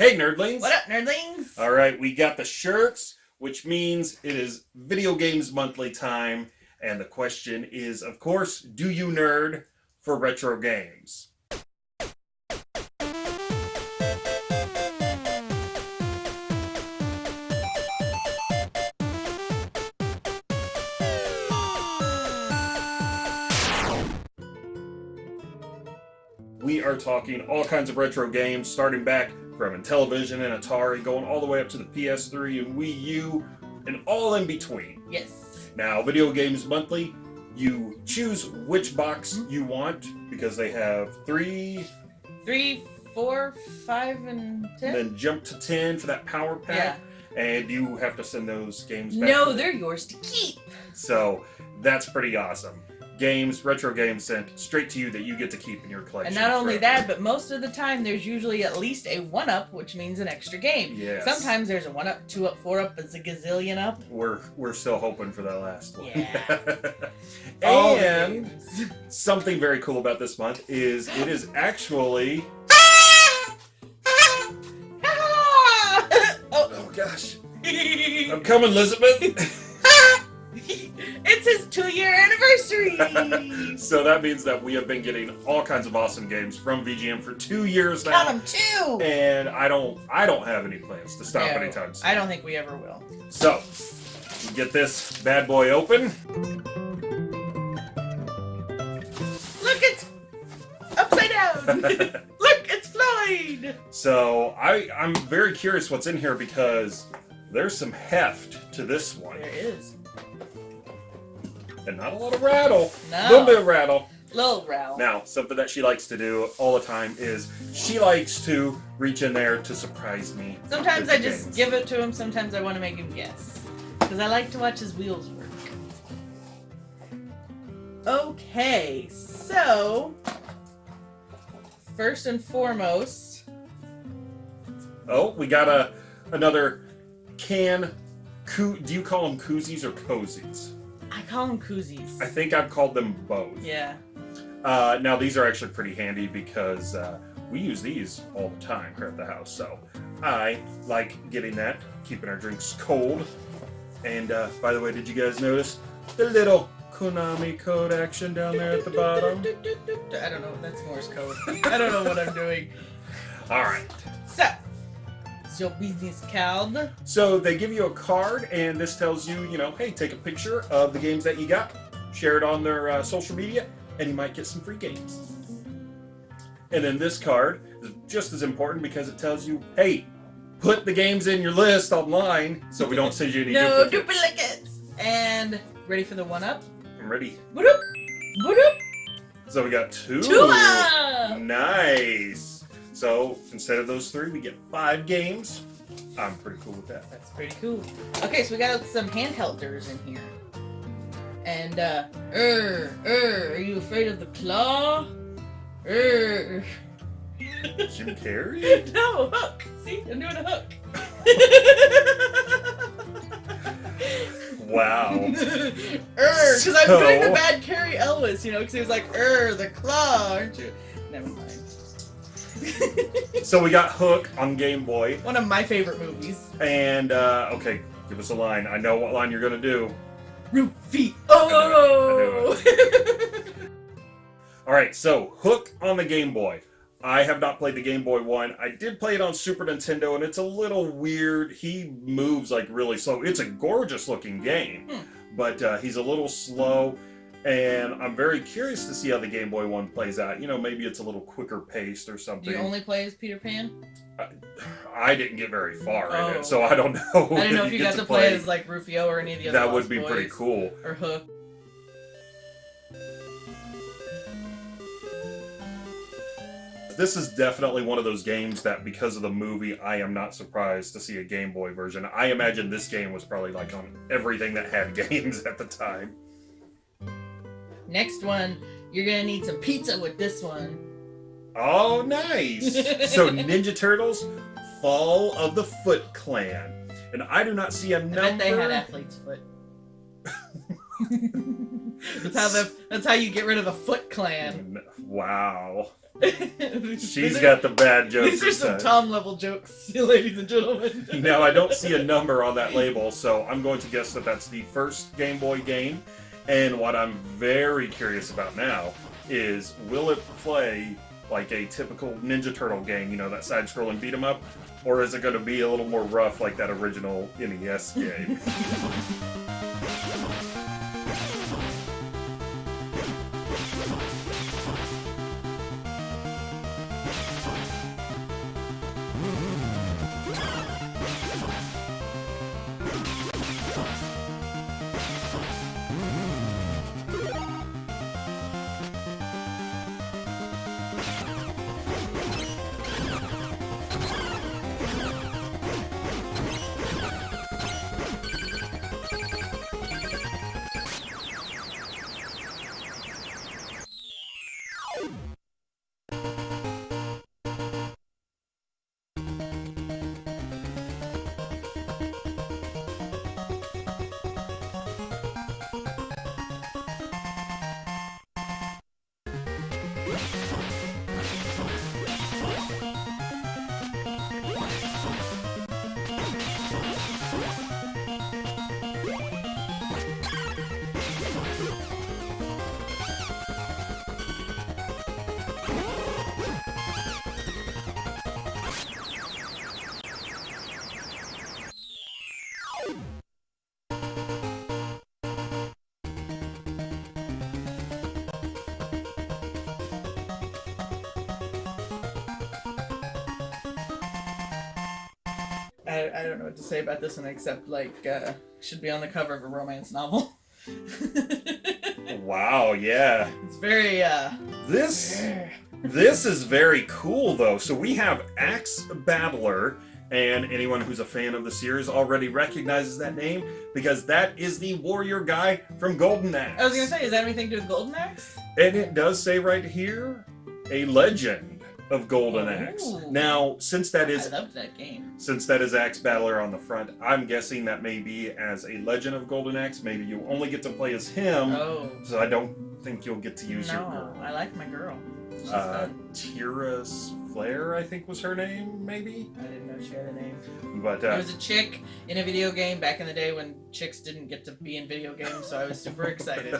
Hey, nerdlings! What up, nerdlings? All right, we got the shirts, which means it is Video Games Monthly time. And the question is, of course, do you nerd for retro games? We are talking all kinds of retro games, starting back from Intellivision and Atari, going all the way up to the PS3 and Wii U, and all in between. Yes. Now, Video Games Monthly, you choose which box you want because they have three, Three, four, five, and ten? And then jump to 10 for that power pack. yeah. pack, and you have to send those games back. No, they're yours to keep. So that's pretty awesome. Games, retro games sent straight to you that you get to keep in your collection. And not only forever. that, but most of the time there's usually at least a one up, which means an extra game. Yes. Sometimes there's a one up, two up, four up, it's a gazillion up. we're we're still hoping for that last one. Yeah. And something very cool about this month is it is actually oh, oh gosh I'm coming Elizabeth so that means that we have been getting all kinds of awesome games from VGM for two years now Count them two. and I don't I don't have any plans to stop No, anytime soon I don't think we ever will. so get this bad boy open Look, it's upside down. Look, it's Floyd. so I I'm very curious what's in here because there's some heft to this one There is. And not a lot of rattle No. a little bit of rattle Little Ralph. Now, something that she likes to do all the time is she likes to reach in there to surprise me. Sometimes I just give it to him. Sometimes I want to make him guess. Because I like to watch his wheels work. Okay, so first and foremost, Oh, we got a another can. Coo- do you call them koozies or cozies? I call them koozies. I think I've called them both. Yeah. Uh, now these are actually pretty handy because uh, we use these all the time here at the house. So I like getting that, keeping our drinks cold. And uh, by the way, did you guys notice the little Konami code action down there at the bottom? I don't know. That's Morse code. I don't know what I'm doing. All right. So, is your business card? So they give you a card, and this tells you, you know, hey, take a picture of the games that you got, share it on their uh, social media, and you might get some free games. And then this card is just as important because it tells you, hey, put the games in your list online so we don't send you any No duplicates. duplicates. And ready for the one up? I'm ready. Boop, boop, So we got two. two. Nice. So instead of those three, we get five games. I'm pretty cool with that. That's pretty cool. Okay, so we got some handhelders in here. And, uh, er, er, are you afraid of the claw? Er. Jim Carrey? no, hook. See, I'm doing a hook. Wow. er, because I'm doing the bad Carrie Ellis, you know, because he was like, er, the claw, aren't you? Never mind. So we got Hook on Game Boy. One of my favorite movies. And, uh, okay, give us a line. I know what line you're going to do. Rufio. Oh! All right, so Hook on the Game Boy. I have not played the Game Boy one. I did play it on Super Nintendo, and it's a little weird. He moves like really slow. It's a gorgeous looking game, Hmm. but uh, he's a little slow. And I'm very curious to see how the Game Boy one plays out. You know, maybe it's a little quicker paced or something. you only play as Peter Pan? I didn't get very far in Oh. it, so oh. I don't know. I don't know if you get got to play as like Rufio or any of the other That would be pretty cool. Or Hook. This is definitely one of those games that, because of the movie, I am not surprised to see a Game Boy version. I imagine this game was probably like on everything that had games at the time. Next one, you're gonna need some pizza with this one. Oh, nice! so, Ninja Turtles, Fall of the Foot Clan. And I do not see a I number. bet they had athlete's foot. That's how the that's how you get rid of the Foot Clan. Wow. She's got the bad jokes. These are some. Tom level jokes, ladies and gentlemen. Now I don't see a number on that label, so I'm going to guess that that's the first Game Boy game. And what I'm very curious about now is, will it play like a typical Ninja Turtle game? You know, that side-scrolling beat 'em up, or is it going to be a little more rough like that original NES game? I, I don't know what to say about this one except like uh, should be on the cover of a romance novel. wow, yeah. it's very uh This this is very cool though. So we have Axe Battler, and anyone who's a fan of the series already recognizes that name because that is the warrior guy from Golden Axe. I was gonna say, is that anything to do with Golden Axe? And it does say right here, a legend of Golden Axe. Ooh. Now, since that is I loved that game. since that is Axe Battler on the front, I'm guessing that maybe as a legend of Golden Axe, maybe you only get to play as him. Oh. So I don't think you'll get to use your No, girl. I like my girl. She's Uh, fun. Tyris Flare, I think was her name, maybe. I didn't know she had a name. But There uh, was a chick in a video game back in the day when chicks didn't get to be in video games, so I was super excited.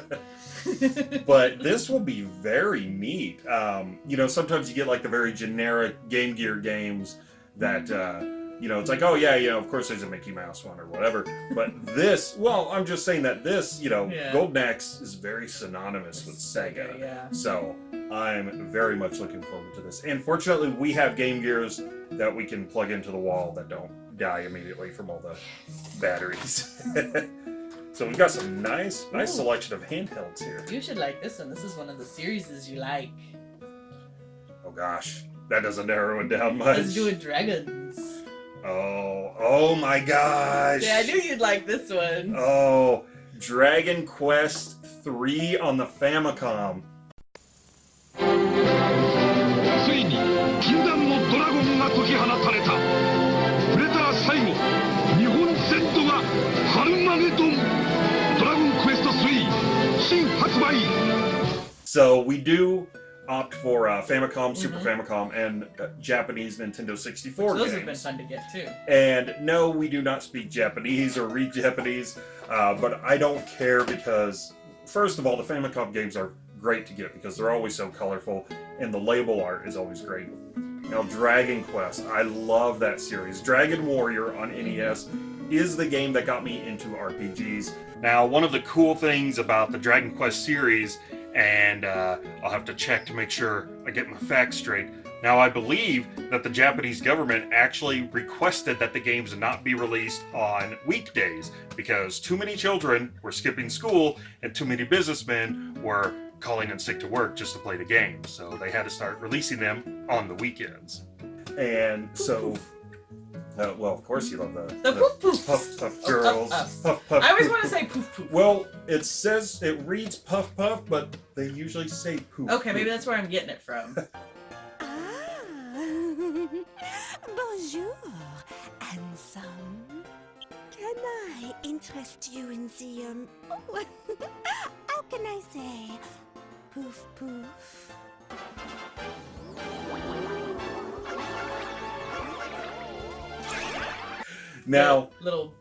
but this will be very neat. Um, you know, sometimes you get like the very generic Game Gear games that uh, you know it's like, oh yeah, you know, of course there's a Mickey Mouse one or whatever. But this, well, I'm just saying that this, you know, Yeah. Golden Axe is very synonymous with Sega. yeah. So I'm very much looking forward to this. And fortunately, we have Game Gears that we can plug into the wall that don't die immediately from all the batteries. so we've got some nice, nice Ooh. selection of handhelds here. You should like this one. This is one of the series you like. Oh gosh, that doesn't narrow it down much. Let's do it dragons. Oh, oh my gosh. Yeah, I knew you'd like this one. Oh, Dragon Quest 3 on the Famicom. ついに禁断のドラゴンが解き放たれたプレター最後日本全土がハルマゲドンドラゴンクエスト3新発売 So we do opt for uh, Famicom, Super Mhm. Famicom, and uh, Japanese Nintendo 64 Those games. have been fun to get too. And no, we do not speak Japanese or read Japanese, uh, but I don't care because, first of all, the Famicom games are great to get because they're always so colorful, and the label art is always great. Now, Dragon Quest, I love that series. Dragon Warrior on NES is the game that got me into RPGs. Now, one of the cool things about the Dragon Quest series, and uh, I'll have to check to make sure I get my facts straight. Now, I believe that the Japanese government actually requested that the games not be released on weekdays because too many children were skipping school and too many businessmen were calling in sick to work just to play the game. So they had to start releasing them on the weekends. And so, uh, well, of course you love the, The poof poofs. puff puff Oh, girls. puff puffs. Puff puff. I always poof, want to say poof poof. Well, it says it reads puff puff, but they usually say poof. Okay, maybe that's where I'm getting it from. Ah, bonjour, handsome. Can I interest you in the um? Oh, how can I say? Poof poof. Now, little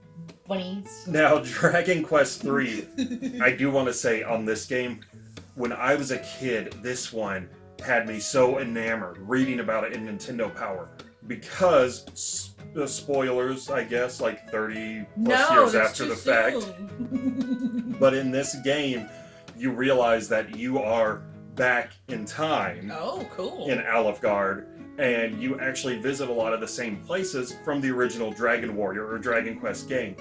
bunnies. now Dragon Quest 3, I do want to say on this game, when I was a kid, this one had me so enamored reading about it in Nintendo Power because the spoilers, I guess, like 30 plus no, years after the fact. But in this game, you realize that you are back in time oh, cool. in Alefgard, and you actually visit a lot of the same places from the original Dragon Warrior or Dragon Quest game.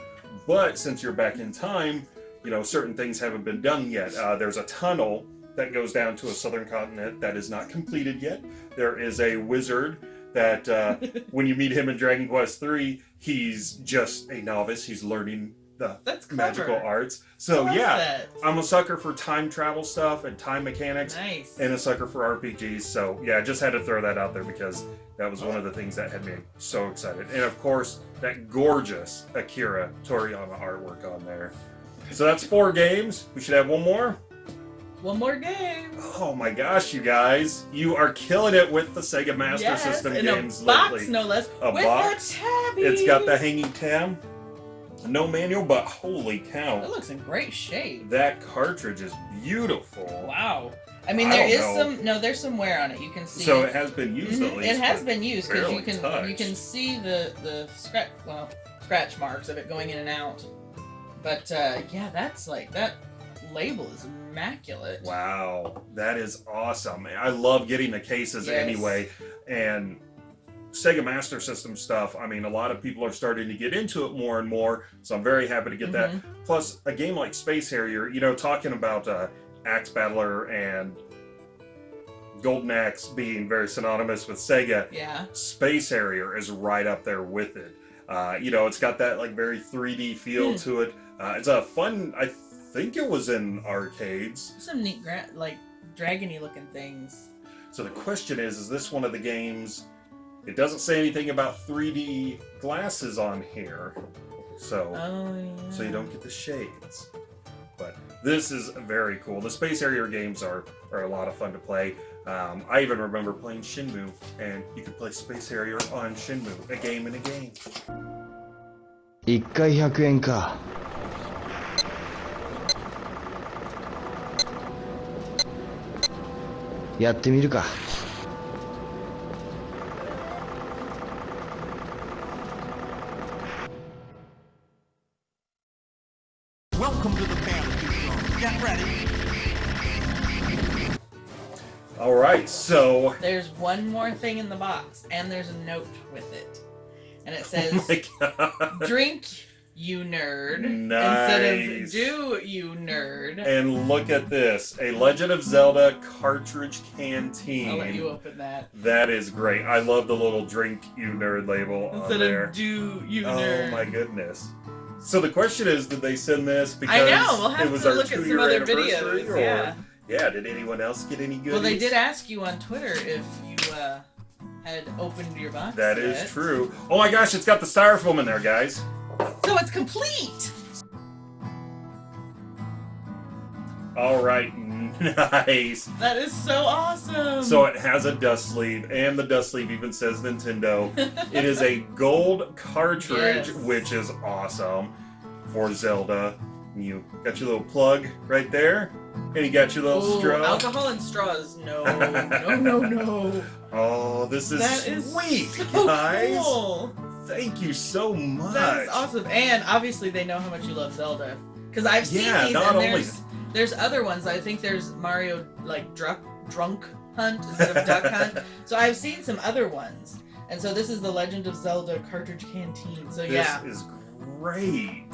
But since you're back in time, you know, certain things haven't been done yet. Uh, there's a tunnel that goes down to a southern continent that is not completed yet. There is a wizard that, uh, when you meet him in Dragon Quest 3, he's just a novice. He's learning the That's clever. magical arts. So, yeah, that. I'm a sucker for time travel stuff and time mechanics Nice. and a sucker for RPGs. So yeah, I just had to throw that out there because that was one of the things that had me so excited. And of course, that gorgeous Akira Toriyama artwork on there. So that's four games. We should have one more. One more game. Oh my gosh, you guys. You are killing it with the Sega Master yes, System games a box, lately. no less. A with box. a tabby. It's got the hanging tab. No manual, but holy cow, It looks in great shape. That cartridge is beautiful. Wow. I mean, I there don't is know. some. No, there's some wear on it. You can see. So it. has been used Mhm, at least. It has been used because you can you can see the the scratch well scratch marks of it going in and out. But uh, yeah, that's like that label is immaculate. Wow, that is awesome. I love getting the cases Yes. anyway. And Sega Master System stuff, I mean, a lot of people are starting to get into it more and more. So I'm very happy to get that. Mhm. Plus, a game like Space Harrier, you know, talking about uh, Axe Battler and Golden Axe being very synonymous with Sega, Yeah. Space Harrier is right up there with it. Uh, you know, it's got that like very 3D feel Hmm. to it. Uh, it's a fun. I think it was in arcades. Some neat like dragony looking things. So the question is: Is this one of the games? It doesn't say anything about 3D glasses on here, so oh, yeah. so you don't get the shades. But this is very cool. The Space Harrier games are, are a lot of fun to play. Um, I even remember playing Shenmue, and you could play Space Harrier on Shenmue, a game in a game. 1回100円か。やってみるか。There's one more thing in the box, and there's a note with it, and it oh says god. "Drink, you nerd," Nice. instead of "Do you nerd." And look at this, a Legend of Zelda cartridge canteen. I'll let you open that. That is great. I love the little drink you nerd label on Instead there. of "Do you oh nerd." Oh my goodness. So the question is, did they send this because I know. We'll have it was to our look at some two-year other anniversary, videos. or Yeah. did anyone else get any goodies? Well, they did ask you on Twitter if you uh, had opened your box. That is yet. true. Oh my gosh, it's got the styrofoam in there, guys. So it's complete. All right, nice. That is so awesome. So it has a dust sleeve, and the dust sleeve even says Nintendo. it is a gold cartridge, Yes. which is awesome for Zelda. You got your little plug right there, and you got your little Ooh, straw. alcohol and straws. No, no, no, no. Oh, this is That is sweet, so guys. cool. Thank you so much. That is awesome. And obviously they know how much you love Zelda. Because I've seen Yeah, these not and only- there's there's other ones. I think there's Mario like drunk drunk hunt instead of duck hunt. So I've seen some other ones. And so this is the Legend of Zelda cartridge canteen. So This yeah. is great.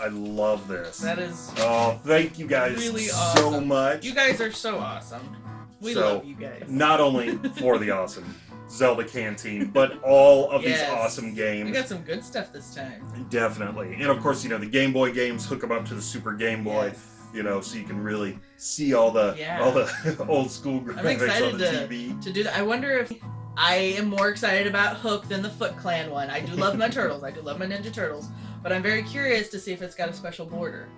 I love this. That is Oh, thank you guys Really so awesome. much. you guys are so awesome. We So, love you guys. Not only for the awesome Zelda canteen, but all of Yes. these awesome games. We got some good stuff this time. Definitely. And of course, you know, the Game Boy games hook them up to the Super Game Boy, Yes. you know, so you can really see all the Yeah. all the old school graphics excited on the to- TV. to do that. I wonder if I am more excited about Hook than the Foot Clan one. I do love my turtles. I do love my Ninja Turtles, but I'm very curious to see if it's got a special border.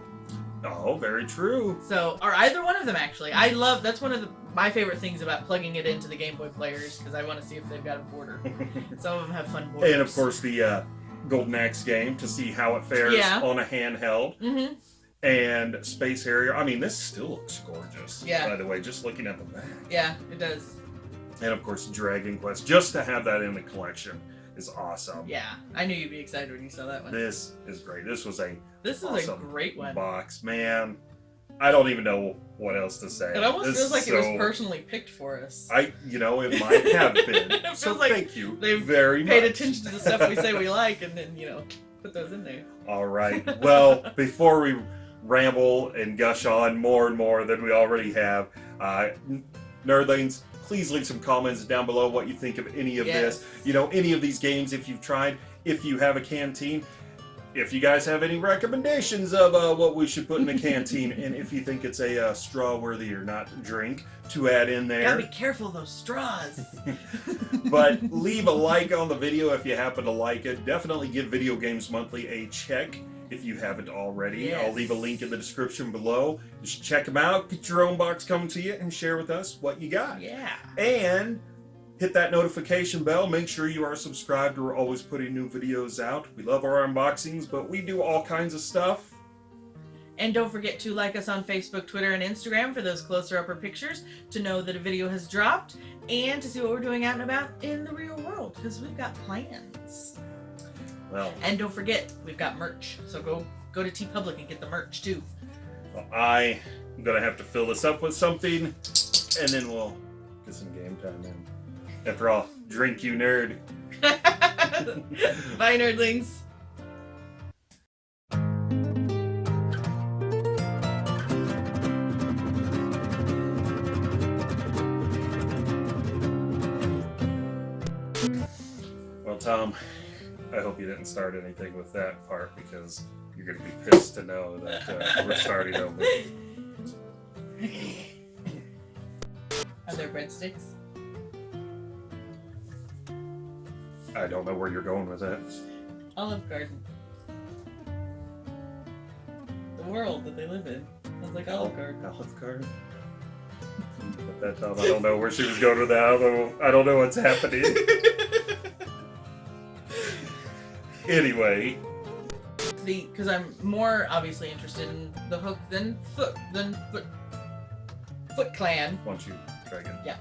Oh, very true. So, or either one of them actually. I love that's one of the, my favorite things about plugging it into the Game Boy players because I want to see if they've got a border. Some of them have fun borders. and of course, the uh, Golden Axe game to see how it fares Yeah. on a handheld. Mm-hmm. And Space Harrier. I mean, this still looks gorgeous. Yeah. By the way, just looking at the back. Yeah, it does. And of course, Dragon Quest. Just to have that in the collection is awesome. Yeah, I knew you'd be excited when you saw that one. This is great. This was a This is a great one. box, man. I don't even know what else to say. It almost This feels like it was personally picked for us. I, you know, it might have been. So like thank you they've very Paid much. attention to the stuff we say we like, and then you know put those in there. All right. Well, before we ramble and gush on more and more than we already have, uh, nerdlings, please leave some comments down below what you think of any of this. You know, any of these games if you've tried. If you have a canteen, if you guys have any recommendations of uh, what we should put in a canteen, and if you think it's a uh, straw worthy or not drink to add in there. Gotta be careful of those straws. but leave a like on the video if you happen to like it. Definitely give Video Games Monthly a check if you haven't already. I'll leave a link in the description below. Just check them out, get your own box coming to you, and share with us what you got. yeah. And hit that notification bell. Make sure you are subscribed. We're always putting new videos out. We love our unboxings, but we do all kinds of stuff. And don't forget to like us on Facebook, Twitter, and Instagram for those closer upper pictures to know that a video has dropped and to see what we're doing out and about in the real world because we've got plans. Well, And don't forget, we've got merch. So go go to TeePublic and get the merch too. Well, I am gonna have to fill this up with something, and then we'll get some game time in. After all, drink you nerd. Bye, nerdlings. Well, Tom, I hope you didn't start anything with that part because you're going to be pissed to know that uh, we're starting over. Are there breadsticks? I don't know where you're going with that. Olive Garden. The world that they live in. Sounds like Olive Garden. Olive Garden. At that time, I don't know where she was going with that. I don't know, I don't know what's happening. anyway, the because I'm more obviously interested in the hook than foot than foot Foot Clan. don't you, Dragon? Yeah.